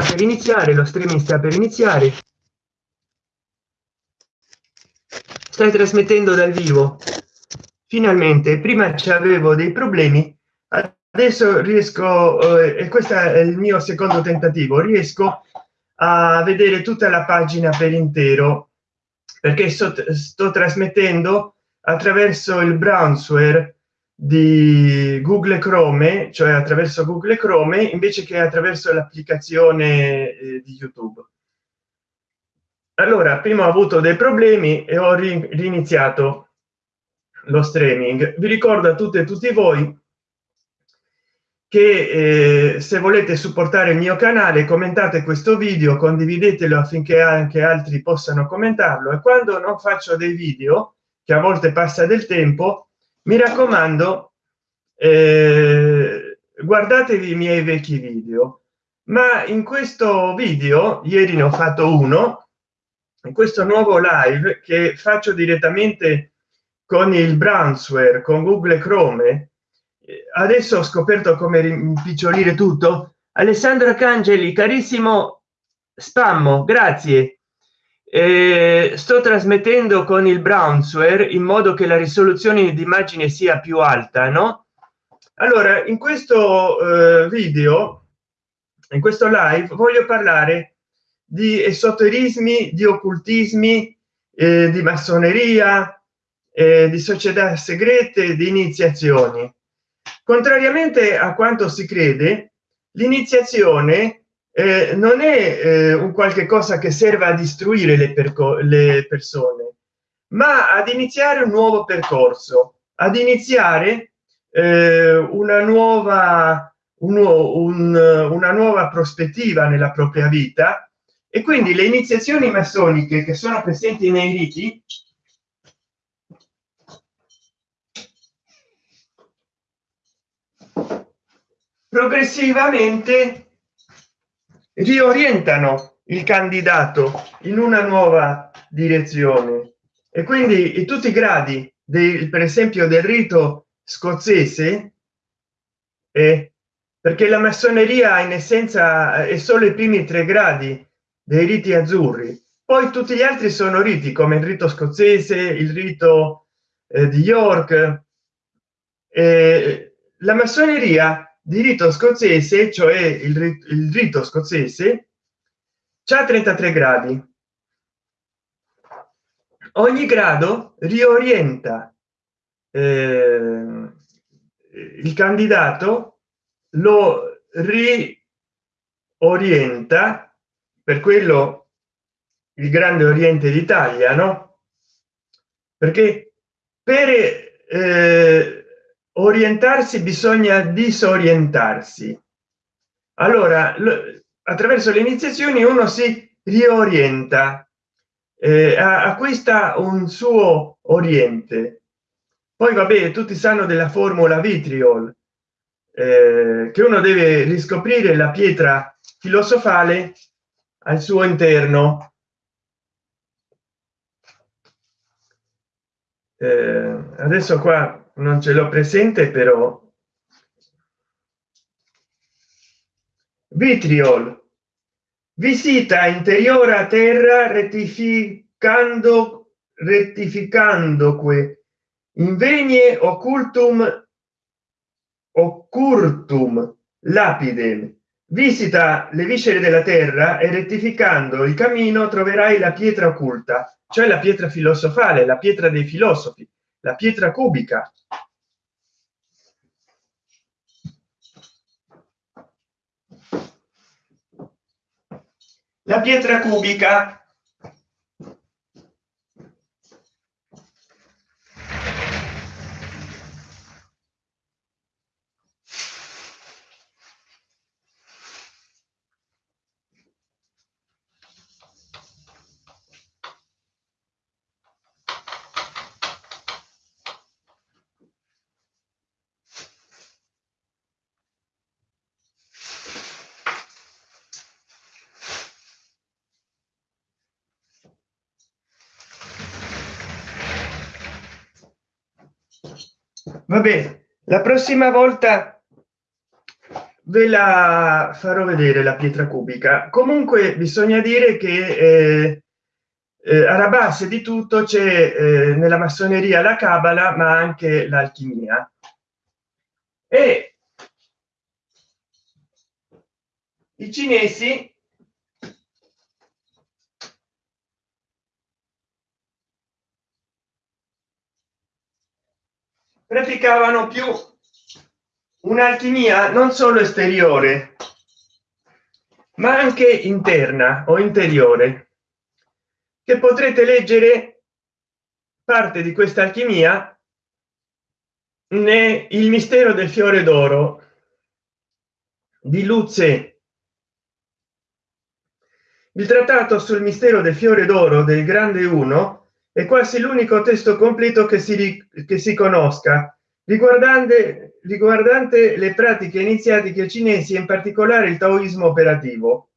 sta per iniziare lo streaming sta per iniziare. Stai trasmettendo dal vivo. Finalmente prima ci avevo dei problemi adesso riesco eh, e questo è il mio secondo tentativo riesco a vedere tutta la pagina per intero perché sto, sto trasmettendo attraverso il browser di google chrome cioè attraverso google chrome invece che attraverso l'applicazione eh, di youtube. Allora prima ho avuto dei problemi e ho riniziato lo streaming. Vi ricordo a tutte e tutti voi che eh, se volete supportare il mio canale commentate questo video condividetelo affinché anche altri possano commentarlo. E quando non faccio dei video che a volte passa del tempo mi raccomando eh, guardatevi i miei vecchi video ma in questo video ieri ne ho fatto uno in questo nuovo live che faccio direttamente con il brownsware con google chrome adesso ho scoperto come rimpicciolire tutto. Alessandro cangeli carissimo spammo grazie eh, sto trasmettendo con il brownsware in modo che la risoluzione di immagine sia più alta no? Allora in questo eh, video in questo live voglio parlare di esoterismi di occultismi eh, di massoneria eh, di società segrete di iniziazioni. Contrariamente a quanto si crede l'iniziazione eh, non è eh, un qualche cosa che serva a distruire le, le persone ma ad iniziare un nuovo percorso ad iniziare eh, una nuova un, un, una nuova prospettiva nella propria vita. E quindi le iniziazioni massoniche che sono presenti nei riti progressivamente riorientano il candidato in una nuova direzione. E quindi in tutti i gradi del per esempio del rito scozzese eh, perché la massoneria in essenza è solo i primi tre gradi dei riti azzurri. Poi tutti gli altri sono riti come il rito scozzese il rito eh, di york. Eh, la massoneria di rito scozzese cioè il, il rito scozzese c'è 33 gradi. Ogni grado riorienta eh, il candidato lo riorienta per quello il grande oriente d'italia no? Perché per eh, orientarsi bisogna disorientarsi. Allora attraverso le iniziazioni uno si riorienta eh, acquista un suo oriente. Poi vabbè tutti sanno della formula vitriol eh, che uno deve riscoprire la pietra filosofale al suo interno. Eh, adesso qua non ce l'ho presente però. Vitriol. Visita interiore a terra rettificando rettificando que invenie occultum occurtum lapidem. Visita le viscere della terra e rettificando il cammino troverai la pietra occulta cioè la pietra filosofale la pietra dei filosofi la pietra cubica la pietra cubica va bene la prossima volta ve la farò vedere la pietra cubica. Comunque bisogna dire che eh, eh, alla base di tutto c'è eh, nella massoneria la cabala ma anche l'alchimia. E i cinesi praticavano più un'alchimia non solo esteriore ma anche interna o interiore che potrete leggere parte di questa alchimia né il mistero del fiore d'oro di Luce. Il trattato sul mistero del fiore d'oro del grande uno è quasi l'unico testo completo che si che si conosca. Riguardante riguardante le pratiche iniziatiche cinesi in particolare il taoismo operativo.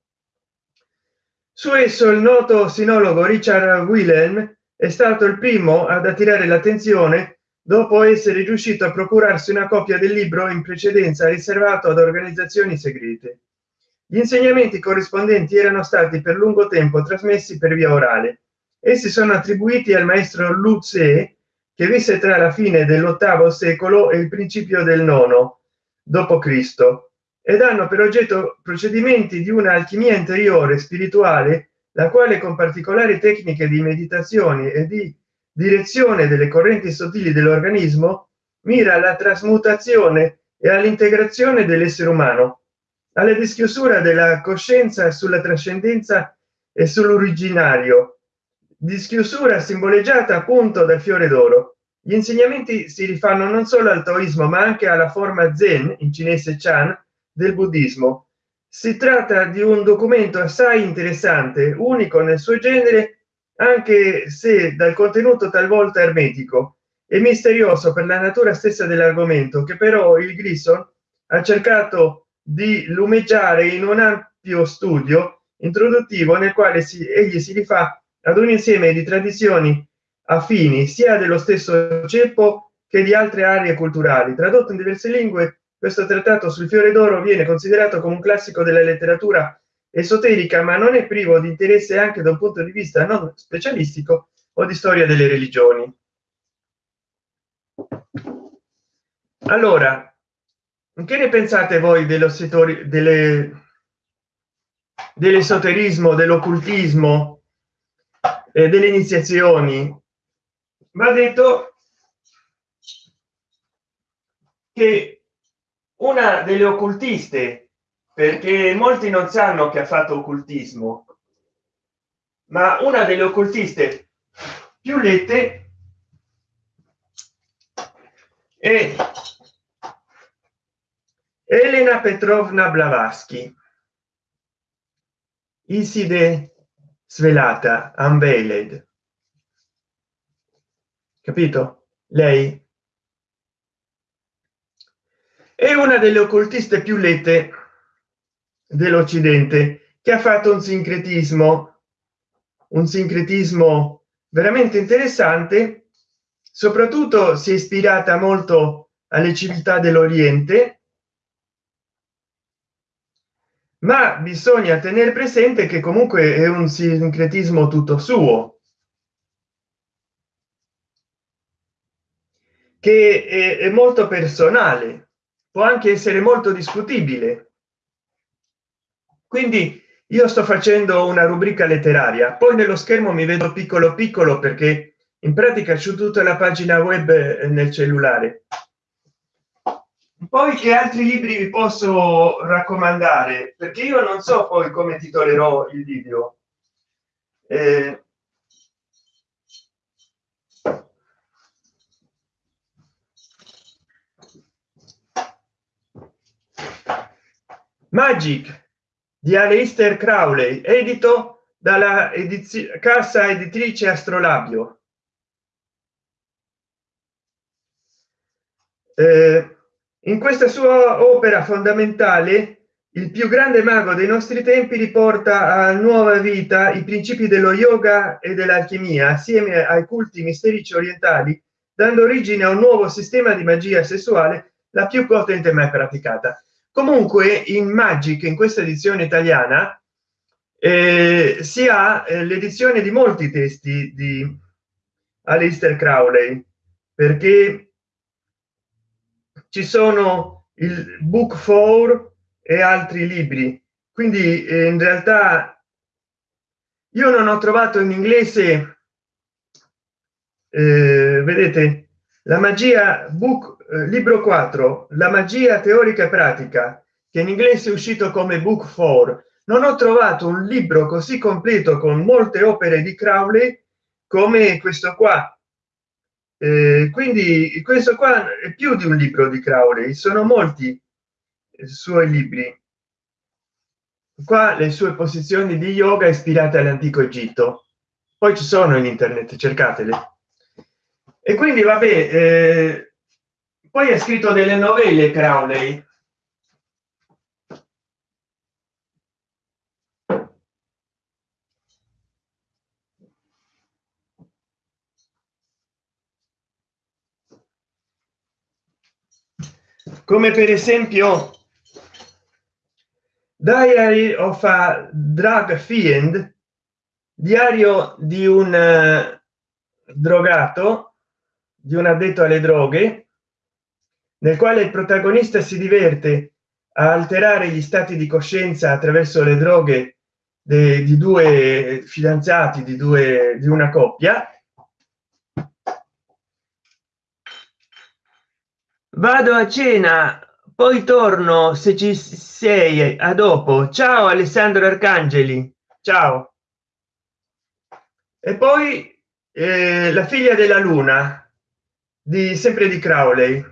Su esso il noto sinologo richard wilhelm è stato il primo ad attirare l'attenzione dopo essere riuscito a procurarsi una copia del libro in precedenza riservato ad organizzazioni segrete. Gli insegnamenti corrispondenti erano stati per lungo tempo trasmessi per via orale essi sono attribuiti al maestro Lu che visse tra la fine dell'ottavo secolo e il principio del nono cristo ed hanno per oggetto procedimenti di una alchimia interiore spirituale la quale con particolari tecniche di meditazione e di direzione delle correnti sottili dell'organismo mira alla trasmutazione e all'integrazione dell'essere umano alla dischiusura della coscienza sulla trascendenza e sull'originario dischiusura simboleggiata appunto dal fiore d'oro. Gli insegnamenti si rifanno non solo al taoismo ma anche alla forma zen in cinese chan del buddismo. Si tratta di un documento assai interessante unico nel suo genere anche se dal contenuto talvolta ermetico e misterioso per la natura stessa dell'argomento che però il grison ha cercato di lumeggiare in un ampio studio introduttivo nel quale si, egli si rifà ad un insieme di tradizioni affini sia dello stesso ceppo che di altre aree culturali. Tradotto in diverse lingue questo trattato sul fiore d'oro viene considerato come un classico della letteratura esoterica ma non è privo di interesse anche da un punto di vista non specialistico o di storia delle religioni. Allora che ne pensate voi dello settori delle dell'esoterismo dell'occultismo e delle iniziazioni. Va detto che una delle occultiste perché molti non sanno che ha fatto occultismo ma una delle occultiste più lette è Elena Petrovna Blavatsky Iside svelata unveiled. Capito? Lei? È una delle occultiste più lette dell'occidente che ha fatto un sincretismo un sincretismo veramente interessante soprattutto si è ispirata molto alle civiltà dell'oriente ma bisogna tenere presente che comunque è un sincretismo tutto suo. Che è, è molto personale può anche essere molto discutibile. Quindi io sto facendo una rubrica letteraria poi nello schermo mi vedo piccolo piccolo perché in pratica c'è tutta la pagina web eh, nel cellulare poi che altri libri vi posso raccomandare perché io non so poi come titolerò il video eh, magic di Aleister Crowley, edito dalla edizione casa editrice Astrolabio. Eh, in questa sua opera fondamentale, il più grande mago dei nostri tempi riporta a nuova vita i principi dello yoga e dell'alchimia assieme ai culti misterici orientali, dando origine a un nuovo sistema di magia sessuale la più potente mai praticata. Comunque in magic in questa edizione italiana eh, si ha eh, l'edizione di molti testi di Alistair Crowley perché ci sono il book for e altri libri. Quindi eh, in realtà io non ho trovato in inglese eh, vedete la magia book eh, libro 4 la magia teorica e pratica che in inglese è uscito come book for non ho trovato un libro così completo con molte opere di crowley come questo qua eh, quindi questo qua è più di un libro di crowley sono molti suoi libri. Qua le sue posizioni di yoga ispirate all'antico egitto. Poi ci sono in internet cercatele. E quindi vabbè eh, poi ha scritto delle novelle crowley come per esempio diary of a drug fiend diario di un uh, drogato di un addetto alle droghe nel quale il protagonista si diverte a alterare gli stati di coscienza attraverso le droghe di due fidanzati di due di una coppia vado a cena poi torno se ci sei a dopo. Ciao alessandro arcangeli. Ciao. E poi eh, la figlia della luna di sempre di crowley.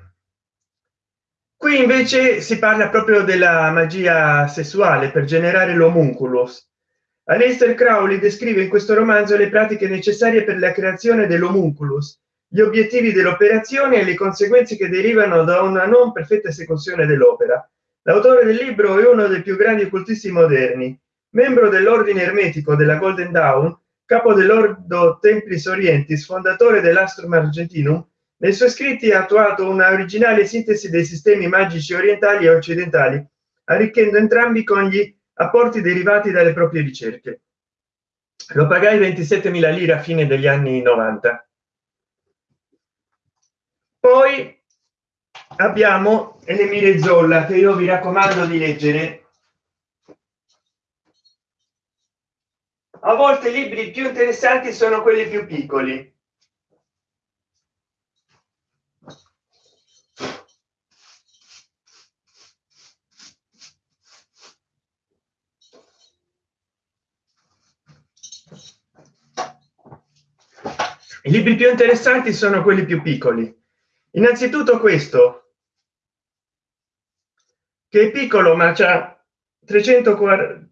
Qui invece si parla proprio della magia sessuale per generare l'homunculus. Aleister Crowley descrive in questo romanzo le pratiche necessarie per la creazione dell'homunculus gli obiettivi dell'operazione e le conseguenze che derivano da una non perfetta esecuzione dell'opera. L'autore del libro è uno dei più grandi occultisti moderni membro dell'ordine ermetico della golden dawn capo dell'ordo templis orientis fondatore dell'astrum argentinum. Nei suoi scritti ha attuato una originale sintesi dei sistemi magici orientali e occidentali arricchendo entrambi con gli apporti derivati dalle proprie ricerche. Lo pagai 27.000 lire a fine degli anni 90 poi abbiamo Elemire Zolla che io vi raccomando di leggere. A volte i libri più interessanti sono quelli più piccoli. I libri più interessanti sono quelli più piccoli innanzitutto questo che è piccolo ma c'ha 340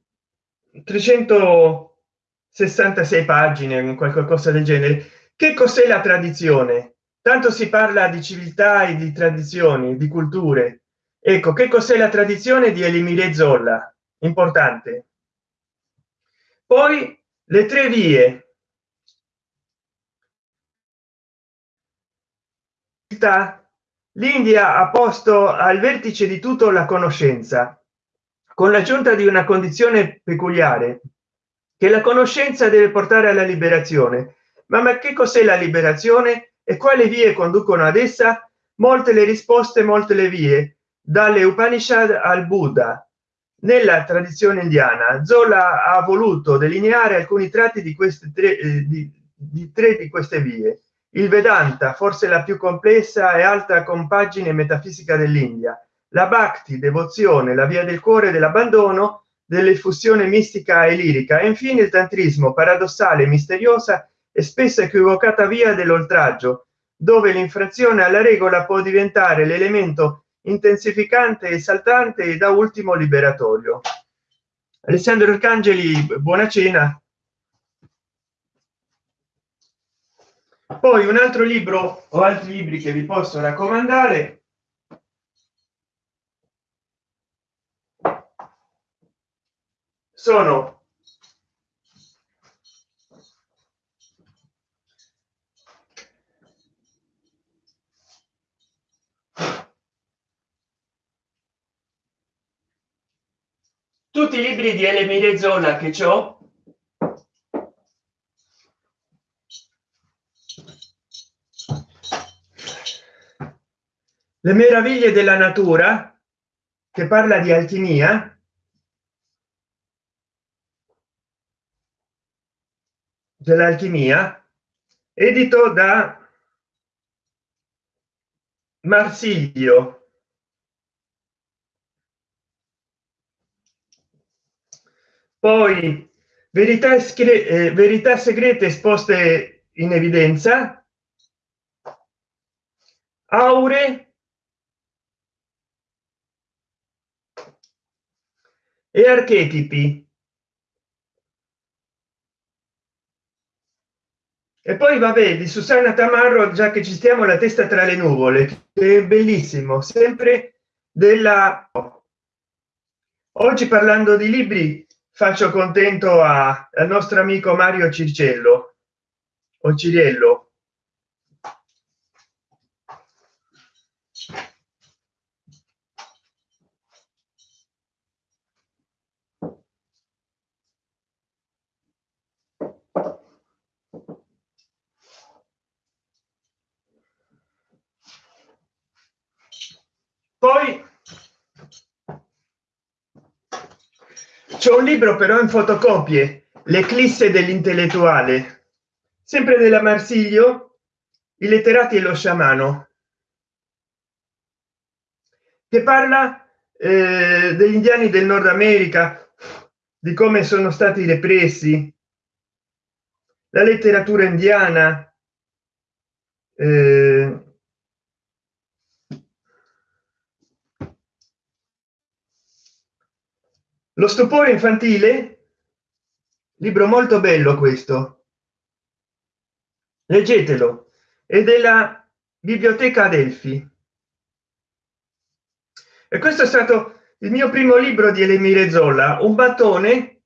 366 pagine qualche cosa del genere. Che cos'è la tradizione? Tanto si parla di civiltà e di tradizioni di culture. Ecco che cos'è la tradizione di elimire zolla? Importante. Poi le tre vie l'india ha posto al vertice di tutto la conoscenza con l'aggiunta di una condizione peculiare che la conoscenza deve portare alla liberazione. Ma, ma che cos'è la liberazione? E quali vie conducono ad essa? Molte le risposte molte le vie. Dalle upanishad al buddha. Nella tradizione indiana zola ha voluto delineare alcuni tratti di queste tre eh, di, di tre di queste vie il vedanta forse la più complessa e alta compagine metafisica dell'india. La bhakti devozione la via del cuore dell'abbandono dell'effusione mistica e lirica. E infine il tantrismo paradossale misteriosa e spesso equivocata via dell'oltraggio dove l'infrazione alla regola può diventare l'elemento intensificante esaltante e da ultimo liberatorio. Alessandro arcangeli buona cena poi un altro libro o altri libri che vi posso raccomandare. Sono tutti i libri di Elemire Zola che ho le meraviglie della natura che parla di alchimia dell'alchimia edito da marsilio. Poi verità, eh, verità segrete esposte in evidenza. Aure e archetipi. E poi vabbè di susanna tamarro già che ci stiamo la testa tra le nuvole è bellissimo sempre della oggi parlando di libri faccio contento a, al nostro amico mario circello o ciriello poi c'è un libro però in fotocopie l'eclisse dell'intellettuale. Sempre della marsiglio i letterati e lo sciamano. Che parla eh, degli indiani del nord america di come sono stati repressi. La letteratura indiana eh, lo stupore infantile? Libro molto bello questo. Leggetelo. È della biblioteca adelphi. E questo è stato il mio primo libro di Elemire Zolla un battone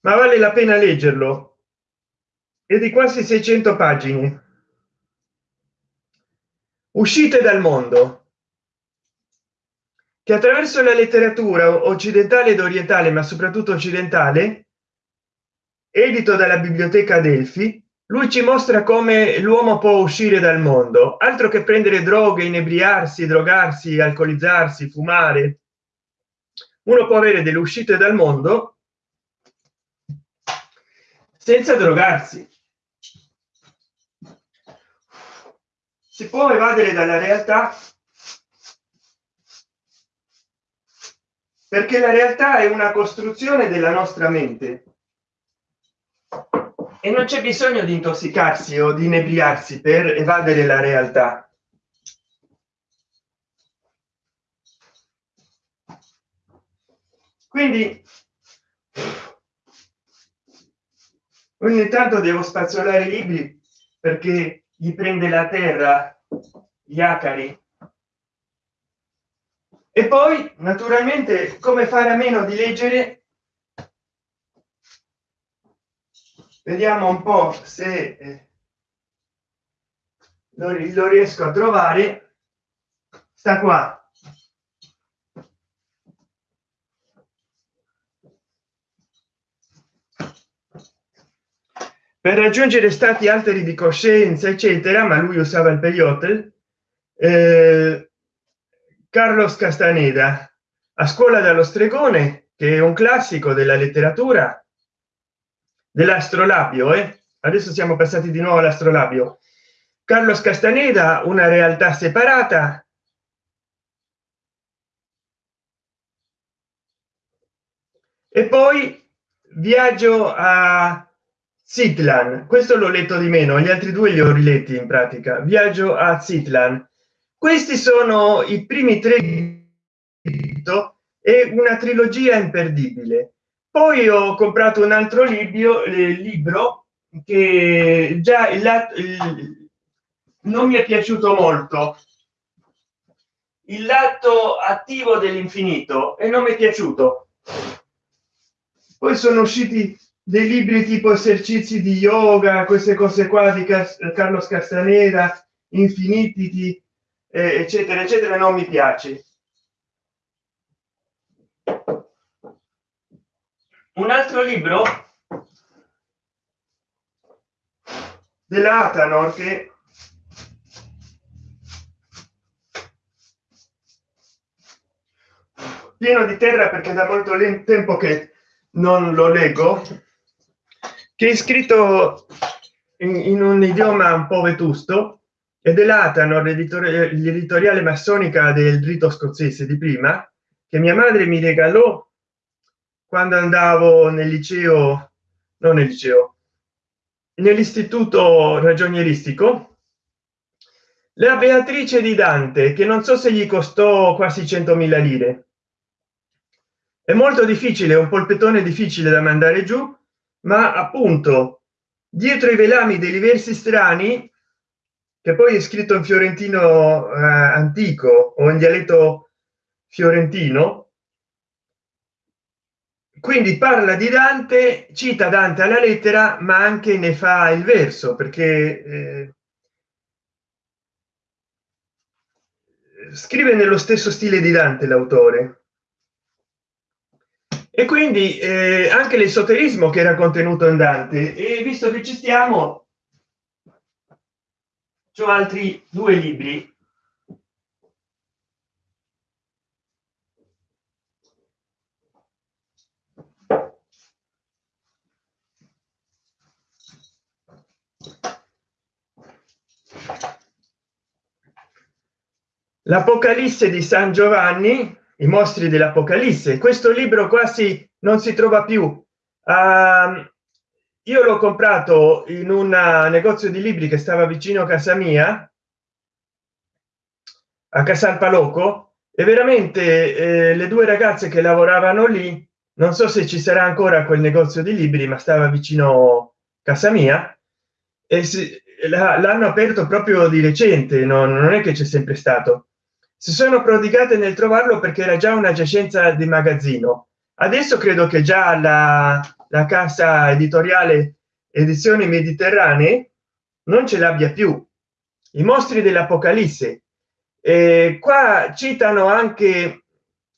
ma vale la pena leggerlo. È di quasi 600 pagine. Uscite dal mondo che attraverso la letteratura occidentale ed orientale ma soprattutto occidentale edito dalla biblioteca delfi lui ci mostra come l'uomo può uscire dal mondo. Altro che prendere droghe inebriarsi drogarsi alcolizzarsi fumare. Uno può avere delle uscite dal mondo senza drogarsi. Si può evadere dalla realtà perché la realtà è una costruzione della nostra mente. E non c'è bisogno di intossicarsi o di inebriarsi per evadere la realtà. Quindi ogni tanto devo spazzolare i libri perché gli prende la terra gli acari e poi naturalmente come fare a meno di leggere? Vediamo un po se eh, lo, riesco a trovare. Sta qua. Per raggiungere stati alteri di coscienza eccetera ma lui usava il peyote eh, carlos castaneda a scuola dallo stregone che è un classico della letteratura dell'astrolabio eh? adesso siamo passati di nuovo all'astrolabio carlos castaneda una realtà separata e poi viaggio a Zitlan, questo l'ho letto di meno, gli altri due li ho riletti in pratica. Viaggio a Zitlan, questi sono i primi tre e una trilogia imperdibile. Poi ho comprato un altro libro eh, libro che già il, il, non mi è piaciuto molto. Il lato attivo dell'infinito e non mi è piaciuto. Poi sono usciti dei libri tipo esercizi di yoga queste cose qua di carlos castaneda infiniti eccetera eccetera non mi piace. Un altro libro? dell'Atanor che pieno di terra perché da molto tempo che non lo leggo che è scritto in, in un idioma un po' vetusto e dell'Atanor l'editoriale massonica del rito scozzese di prima che mia madre mi regalò quando andavo nel liceo non nel liceo nell'istituto ragionieristico. La beatrice di dante che non so se gli costò quasi 100.000 lire. È molto difficile un polpettone difficile da mandare giù ma appunto dietro i velami dei diversi strani che poi è scritto in fiorentino eh, antico o in dialetto fiorentino. Quindi parla di dante cita dante alla lettera ma anche ne fa il verso perché eh, scrive nello stesso stile di dante l'autore. E quindi eh, anche l'esoterismo che era contenuto in dante. E visto che ci stiamo ho altri due libri. L'apocalisse di san giovanni i mostri dell'apocalisse. Questo libro quasi non si trova più. Uh, io l'ho comprato in un negozio di libri che stava vicino a casa mia a casal paloco e veramente eh, le due ragazze che lavoravano lì non so se ci sarà ancora quel negozio di libri ma stava vicino a casa mia e l'hanno aperto proprio di recente no, non è che c'è sempre stato. Si sono prodigate nel trovarlo perché era già una giacenza di magazzino. Adesso credo che già la, la casa editoriale edizioni mediterranee non ce l'abbia più. I mostri dell'apocalisse. Eh, qua citano anche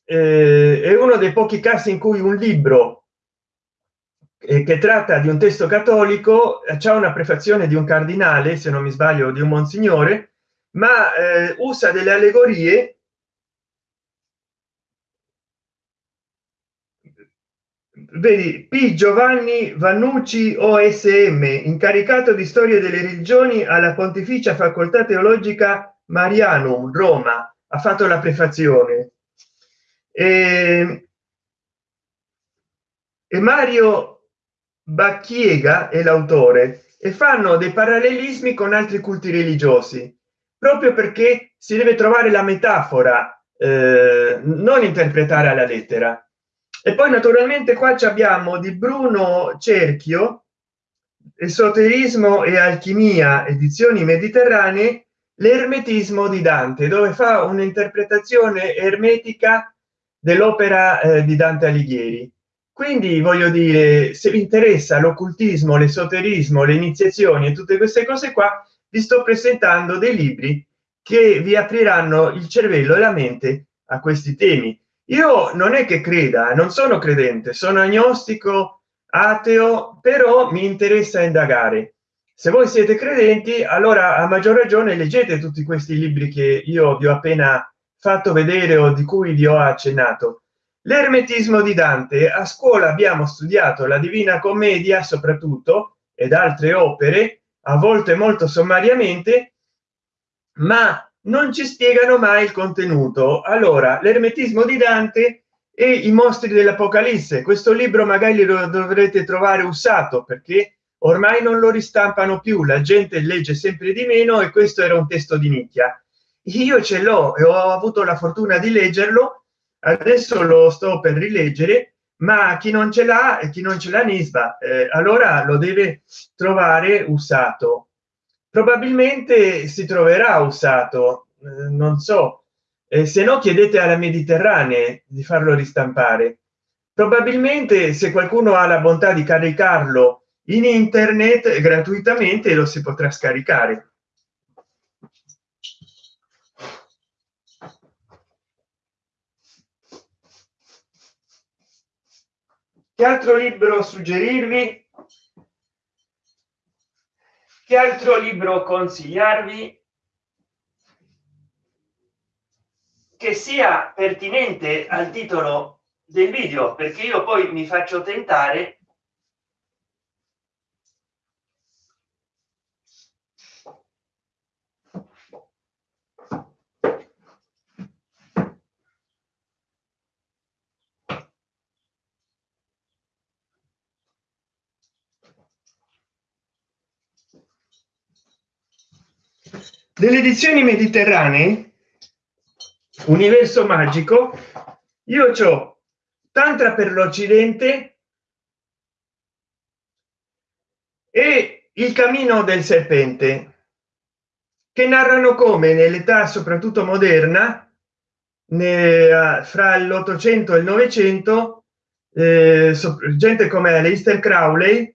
eh, è uno dei pochi casi in cui un libro eh, che tratta di un testo cattolico c'è una prefazione di un cardinale se non mi sbaglio di un monsignore ma eh, usa delle allegorie vedi p. Giovanni vannucci osm incaricato di storia delle religioni alla pontificia facoltà teologica marianum roma. Ha fatto la prefazione. E, e mario bacchiega è l'autore. E fanno dei parallelismi con altri culti religiosi proprio perché si deve trovare la metafora eh, non interpretare alla lettera e poi naturalmente qua abbiamo di bruno cerchio esoterismo e alchimia edizioni mediterranee l'ermetismo di dante dove fa un'interpretazione ermetica dell'opera eh, di dante alighieri. Quindi voglio dire se vi interessa l'occultismo l'esoterismo le iniziazioni e tutte queste cose qua vi sto presentando dei libri che vi apriranno il cervello e la mente a questi temi io non è che creda non sono credente sono agnostico ateo però mi interessa indagare. Se voi siete credenti allora a maggior ragione leggete tutti questi libri che io vi ho appena fatto vedere o di cui vi ho accennato. L'ermetismo di dante. A scuola abbiamo studiato la divina commedia soprattutto ed altre opere a volte molto sommariamente ma non ci spiegano mai il contenuto. Allora l'ermetismo di dante e i mostri dell'apocalisse. Questo libro magari lo dovrete trovare usato perché ormai non lo ristampano più la gente legge sempre di meno e questo era un testo di nicchia. Io ce l'ho e ho avuto la fortuna di leggerlo adesso lo sto per rileggere ma chi non ce l'ha e chi non ce l'ha nisba eh, allora lo deve trovare usato probabilmente si troverà usato eh, non so. Eh, se no chiedete alla mediterranee di farlo ristampare. Probabilmente se qualcuno ha la bontà di caricarlo in internet gratuitamente lo si potrà scaricare. Che altro libro suggerirvi che altro libro consigliarvi? Che sia pertinente al titolo del video perché io poi mi faccio tentare delle edizioni mediterranee? Universo magico. Io ho tantra per l'occidente e il cammino del serpente che narrano come nell'età soprattutto moderna ne, fra l'800 e il 900 eh, gente come Aleister Crowley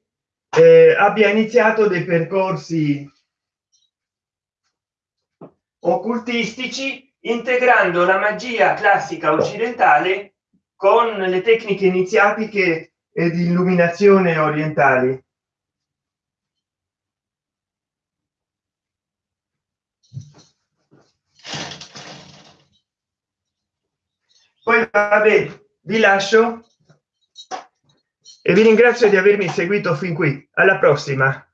eh, abbia iniziato dei percorsi occultistici integrando la magia classica occidentale con le tecniche iniziatiche e di illuminazione orientali. Poi vabbè vi lascio e vi ringrazio di avermi seguito fin qui. Alla prossima